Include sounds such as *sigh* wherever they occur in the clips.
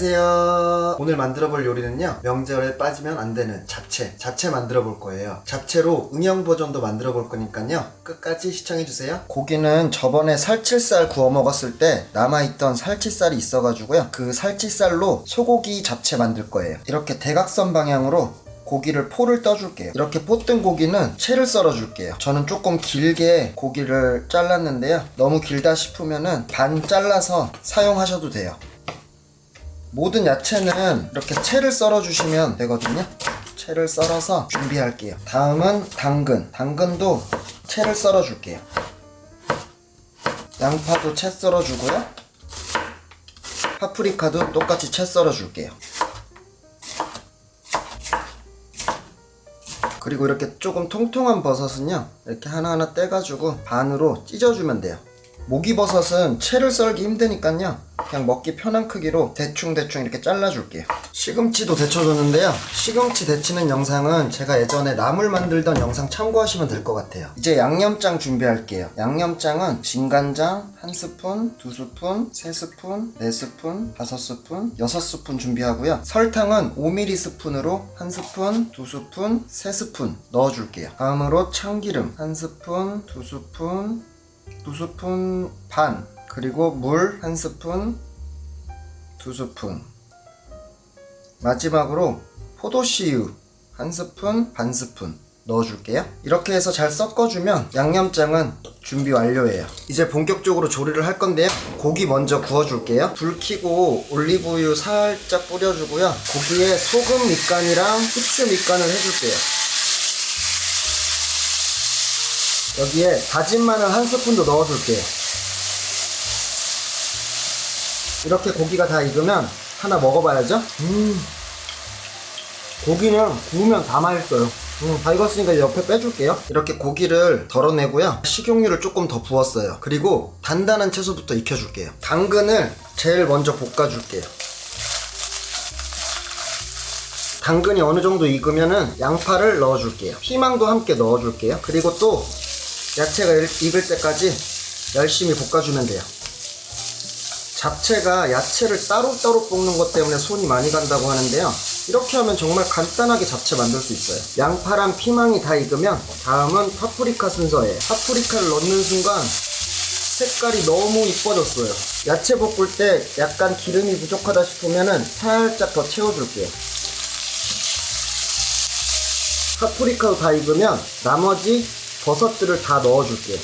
안녕하세요. 오늘 만들어 볼 요리는요. 명절에 빠지면 안 되는 잡채. 잡채 만들어 볼 거예요. 잡채로 응용 버전도 만들어 볼 거니까요. 끝까지 시청해 주세요. 고기는 저번에 살치살 구워 먹었을 때 남아있던 살치살이 있어가지고요. 그 살치살로 소고기 잡채 만들 거예요. 이렇게 대각선 방향으로 고기를 포를 떠줄게요. 이렇게 포 뜬 고기는 채를 썰어줄게요. 저는 조금 길게 고기를 잘랐는데요. 너무 길다 싶으면 은 반 잘라서 사용하셔도 돼요. 모든 야채는 이렇게 채를 썰어 주시면 되거든요. 채를 썰어서 준비할게요. 다음은 당근. 당근도 채를 썰어 줄게요. 양파도 채 썰어 주고요. 파프리카도 똑같이 채 썰어 줄게요. 그리고 이렇게 조금 통통한 버섯은요 이렇게 하나하나 떼가지고 반으로 찢어주면 돼요 목이버섯은 채를 썰기 힘드니까요. 그냥 먹기 편한 크기로 대충대충 이렇게 잘라줄게요. 시금치도 데쳐줬는데요. 시금치 데치는 영상은 제가 예전에 나물 만들던 영상 참고하시면 될 것 같아요. 이제 양념장 준비할게요. 양념장은 진간장 한 스푼, 두 스푼, 세 스푼, 네 스푼, 다섯 스푼, 여섯 스푼 준비하고요. 설탕은 5mm 스푼으로 한 스푼, 두 스푼, 세 스푼 넣어줄게요. 다음으로 참기름 한 스푼, 두 스푼, 두 스푼 반 그리고 물 한 스푼 두 스푼. 마지막으로 포도씨유 한 스푼 반 스푼 넣어줄게요. 이렇게 해서 잘 섞어주면 양념장은 준비 완료예요. 이제 본격적으로 조리를 할 건데요. 고기 먼저 구워줄게요. 불 켜고 올리브유 살짝 뿌려주고요. 고기에 소금 밑간이랑 후추 밑간을 해줄게요 여기에 다진 마늘 한 스푼도 넣어줄게요. 이렇게 고기가 다 익으면 하나 먹어봐야죠. 음, 고기는 구우면 다 맛있어요. 음, 다 익었으니까 옆에 빼줄게요. 이렇게 고기를 덜어내고요. 식용유를 조금 더 부었어요. 그리고 단단한 채소부터 익혀줄게요. 당근을 제일 먼저 볶아줄게요. 당근이 어느 정도 익으면은 양파를 넣어줄게요. 피망도 함께 넣어줄게요. 그리고 또 야채가 익을 때까지 열심히 볶아주면 돼요. 잡채가 야채를 따로따로 볶는 것 때문에 손이 많이 간다고 하는데요. 이렇게 하면 정말 간단하게 잡채 만들 수 있어요. 양파랑 피망이 다 익으면 다음은 파프리카 순서예요. 파프리카를 넣는 순간 색깔이 너무 이뻐졌어요. 야채 볶을 때 약간 기름이 부족하다 싶으면 살짝 더 채워줄게요. 파프리카도 다 익으면 나머지 버섯들을 다 넣어줄게요.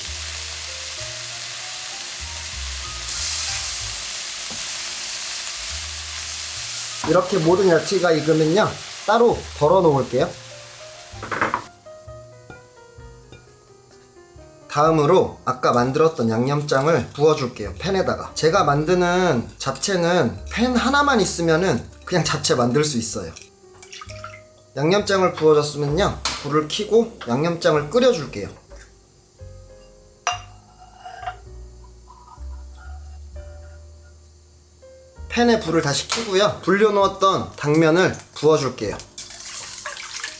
이렇게 모든 야채가 익으면요. 따로 덜어 놓을게요. 다음으로 아까 만들었던 양념장을 부어줄게요. 팬에다가. 제가 만드는 잡채는 팬 하나만 있으면은 그냥 잡채 만들 수 있어요. 양념장을 부어줬으면요. 불을 켜고 양념장을 끓여줄게요. 팬에 불을 다시 켜고요. 불려놓았던 당면을 부어줄게요.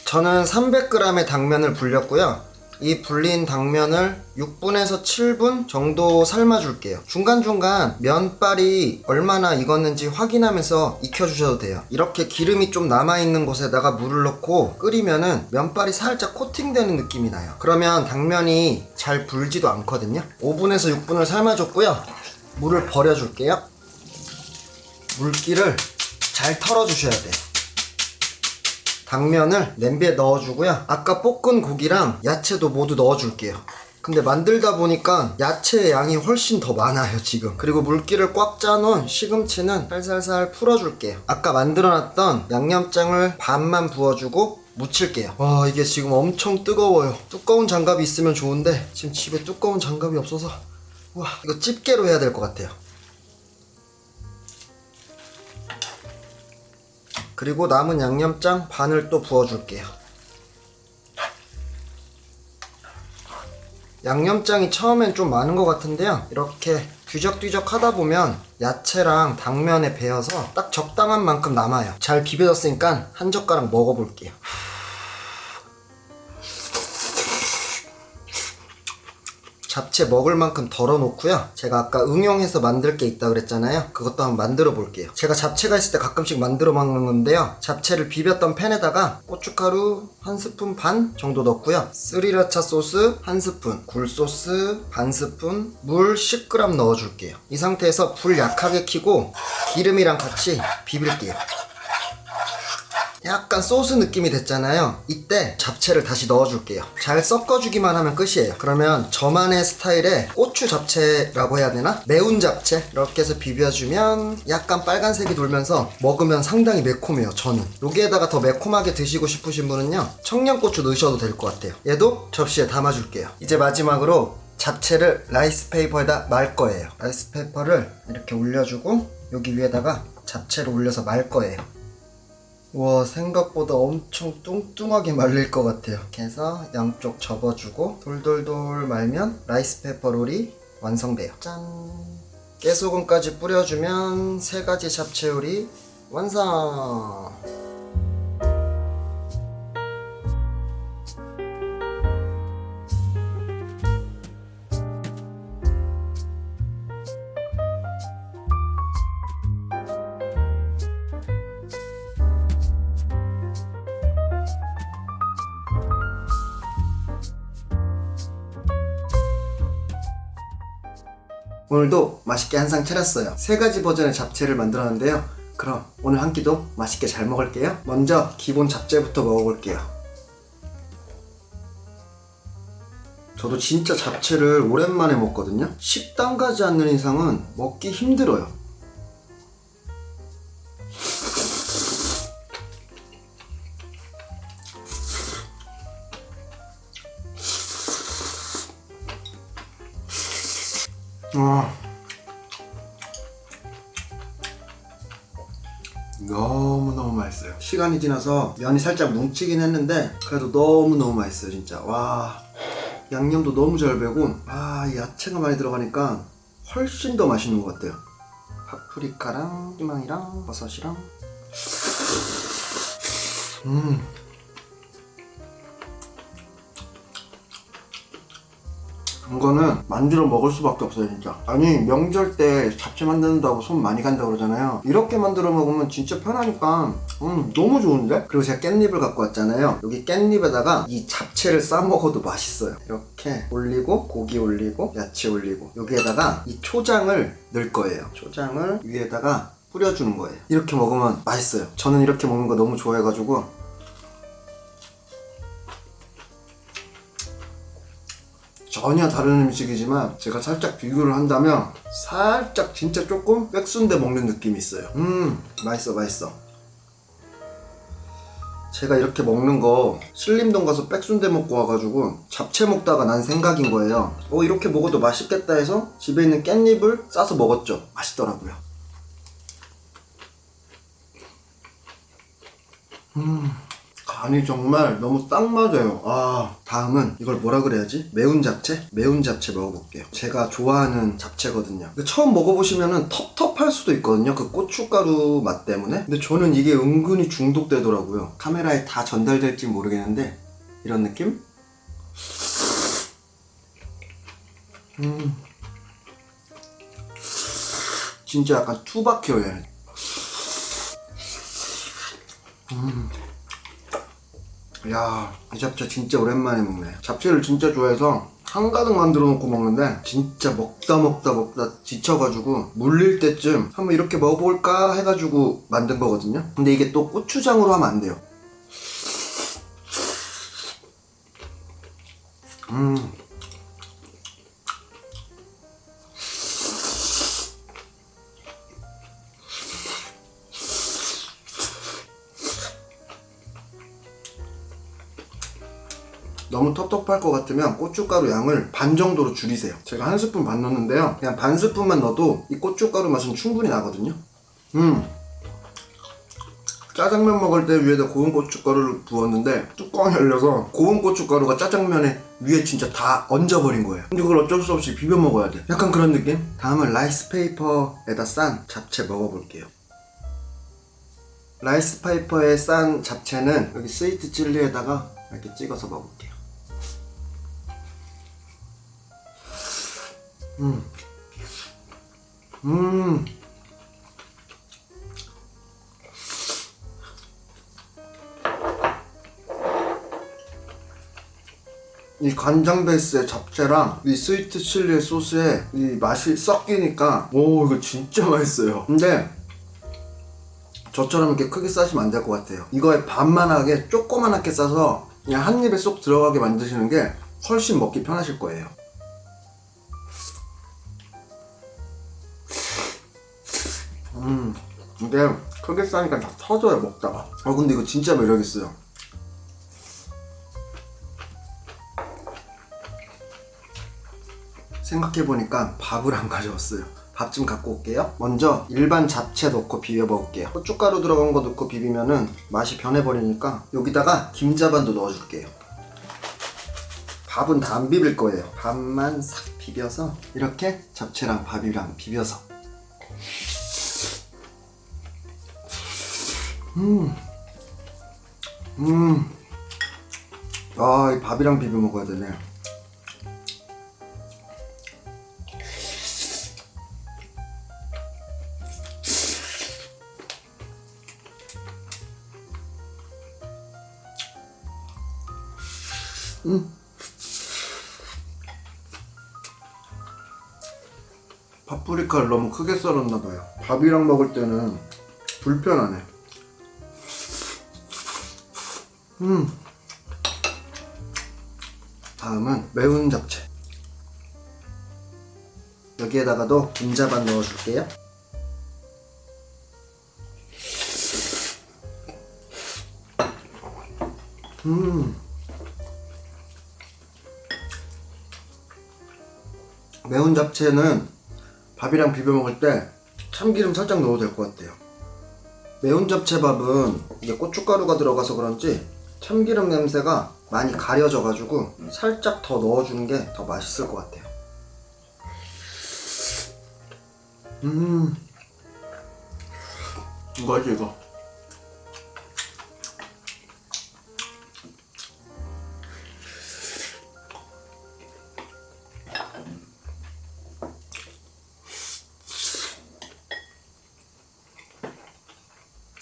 저는 300g의 당면을 불렸고요. 이 불린 당면을 6분에서 7분 정도 삶아줄게요. 중간중간 면발이 얼마나 익었는지 확인하면서 익혀주셔도 돼요. 이렇게 기름이 좀 남아있는 곳에다가 물을 넣고 끓이면은 면발이 살짝 코팅되는 느낌이 나요. 그러면 당면이 잘 불지도 않거든요. 5분에서 6분을 삶아줬고요. 물을 버려줄게요. 물기를 잘 털어주셔야 돼요. 당면을 냄비에 넣어주고요. 아까 볶은 고기랑 야채도 모두 넣어줄게요. 근데 만들다 보니까 야채의 양이 훨씬 더 많아요 지금. 그리고 물기를 꽉 짜놓은 시금치는 살살살 풀어줄게요. 아까 만들어놨던 양념장을 반만 부어주고 묻힐게요. 와 이게 지금 엄청 뜨거워요. 두꺼운 장갑이 있으면 좋은데 지금 집에 두꺼운 장갑이 없어서. 와 이거 집게로 해야 될 것 같아요 그리고 남은 양념장 반을 또 부어줄게요. 양념장이 처음엔 좀 많은 것 같은데요. 이렇게 뒤적뒤적 하다 보면 야채랑 당면에 배어서 딱 적당한 만큼 남아요. 잘 비벼졌으니까 한 젓가락 먹어볼게요. 잡채 먹을 만큼 덜어 놓고요. 제가 아까 응용해서 만들 게 있다 그랬잖아요. 그것도 한번 만들어 볼게요. 제가 잡채가 있을 때 가끔씩 만들어 먹는 건데요. 잡채를 비볐던 팬에다가 고춧가루 한 스푼 반 정도 넣고요. 스리라차 소스 한 스푼, 굴소스 반 스푼, 물 10g 넣어줄게요. 이 상태에서 불 약하게 켜고 기름이랑 같이 비빌게요. 약간 소스 느낌이 됐잖아요. 이때 잡채를 다시 넣어줄게요. 잘 섞어주기만 하면 끝이에요. 그러면 저만의 스타일의 고추 잡채라고 해야 되나? 매운 잡채 이렇게 해서 비벼주면 약간 빨간색이 돌면서 먹으면 상당히 매콤해요. 저는 여기에다가 더 매콤하게 드시고 싶으신 분은요 청양고추 넣으셔도 될 것 같아요. 얘도 접시에 담아줄게요. 이제 마지막으로 잡채를 rice paper에다 말 거예요. rice paper를 이렇게 올려주고 여기 위에다가 잡채를 올려서 말 거예요. 와 생각보다 엄청 뚱뚱하게 말릴 것 같아요. 이렇게 해서 양쪽 접어주고 돌돌돌 말면 rice paper 롤이 완성돼요. 짠. 깨소금까지 뿌려주면 세 가지 잡채 요리 완성 오늘도 맛있게 한 상 차렸어요. 세 가지 버전의 잡채를 만들었는데요. 그럼 오늘 한 끼도 맛있게 잘 먹을게요. 먼저 기본 잡채부터 먹어볼게요. 저도 진짜 잡채를 오랜만에 먹거든요. 식당 가지 않는 이상은 먹기 힘들어요. 와. 너무너무 맛있어요. 시간이 지나서 면이 살짝 뭉치긴 했는데 그래도 너무너무 맛있어요, 진짜. 와. 양념도 너무 잘 배고 아, 야채가 많이 들어가니까 훨씬 더 맛있는 것 같아요. 파프리카랑 희망이랑 버섯이랑 음. 이거는 만들어 먹을 수밖에 없어요 진짜. 아니 명절 때 잡채 만든다고 손 많이 간다 그러잖아요. 이렇게 만들어 먹으면 진짜 편하니까 음 너무 좋은데? 그리고 제가 깻잎을 갖고 왔잖아요. 여기 깻잎에다가 이 잡채를 싸 먹어도 맛있어요. 이렇게 올리고 고기 올리고 야채 올리고. 여기에다가 이 초장을 넣을 거예요. 초장을 위에다가 뿌려주는 거예요. 이렇게 먹으면 맛있어요. 저는 이렇게 먹는 거 너무 좋아해가지고 전혀 다른 음식이지만 제가 살짝 비교를 한다면 살짝 진짜 조금 백순대 먹는 느낌이 있어요. 음 맛있어 맛있어. 제가 이렇게 먹는 거 신림동 가서 백순대 먹고 와가지고 잡채 먹다가 난 생각인 거예요. 어 이렇게 먹어도 맛있겠다 해서 집에 있는 깻잎을 싸서 먹었죠. 맛있더라고요. 음 간이 정말 너무 딱 맞아요. 아, 다음은 이걸 뭐라 그래야지? 매운 잡채? 매운 잡채 먹어볼게요. 제가 좋아하는 잡채거든요. 처음 먹어보시면은 텁텁할 수도 있거든요. 그 고춧가루 맛 때문에. 근데 저는 이게 은근히 중독되더라고요. 카메라에 다 전달될지 모르겠는데, 이런 느낌? 음. 진짜 약간 투박해요, 얘는. 야, 이 잡채 진짜 오랜만에 먹네. 잡채를 진짜 좋아해서 한가득 만들어 놓고 먹는데 진짜 먹다 먹다 먹다 지쳐가지고 물릴 때쯤 한번 이렇게 먹어볼까 해가지고 만든 거거든요. 근데 이게 또 고추장으로 하면 안 돼요. 음. 너무 텁텁할 것 같으면 고춧가루 양을 반 정도로 줄이세요. 제가 한 스푼 반 넣었는데요. 그냥 반 스푼만 넣어도 이 고춧가루 맛은 충분히 나거든요. 음. 짜장면 먹을 때 위에다 고운 고춧가루를 부었는데 뚜껑이 열려서 고운 고춧가루가 짜장면에 위에 진짜 다 얹어버린 거예요. 근데 그걸 어쩔 수 없이 비벼 먹어야 돼. 약간 그런 느낌? 다음은 rice paper에다 싼 잡채 먹어볼게요. rice paper에 싼 잡채는 여기 sweet chili에다가 이렇게 찍어서 먹을게요. 음. 음. 이 간장 베이스의 잡채랑 이 스위트 칠리 소스에 이 맛이 섞이니까 오 이거 진짜 *laughs* 맛있어요 근데 저처럼 이렇게 크게 싸시면 안 될 것 같아요 이거에 반만하게 조그만하게 싸서 그냥 한 입에 쏙 들어가게 만드시는 게 훨씬 먹기 편하실 거예요 음. 근데 크게 싸니까 다 터져요 먹다가. 아 근데 이거 진짜 매력 있어요. 생각해보니까 밥을 안 가져왔어요. 밥 좀 갖고 올게요. 먼저 일반 잡채 넣고 비벼 먹을게요. 고춧가루 들어간 거 넣고 비비면 은 맛이 변해버리니까 여기다가 김자반도 넣어줄게요. 밥은 다 안 비빌 거예요. 밥만 싹 비벼서 이렇게 잡채랑 밥이랑 비벼서 음. 음. 아, 이 밥이랑 비벼 먹어야 되네. 음. 파프리카를 너무 크게 썰었나 봐요. 밥이랑 먹을 때는 불편하네. 음. 다음은 매운 잡채. 여기에다가도 김자반 넣어줄게요. 음. 매운 잡채는 밥이랑 비벼 먹을 때 참기름 살짝 넣어도 될 것 같아요. 매운 잡채밥은 이게 고춧가루가 들어가서 그런지 참기름 냄새가 많이 가려져 가지고 살짝 더 넣어주는 게 더 맛있을 것 같아요. 음, 이거지 이거.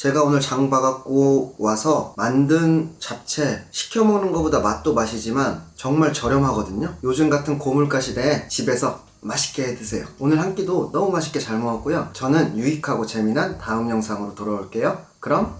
제가 오늘 장 봐갖고 와서 만든 잡채 시켜 먹는 것보다 맛도 맛이지만 정말 저렴하거든요. 요즘 같은 고물가 시대에 집에서 맛있게 해 드세요. 오늘 한 끼도 너무 맛있게 잘 먹었고요. 저는 유익하고 재미난 다음 영상으로 돌아올게요. 그럼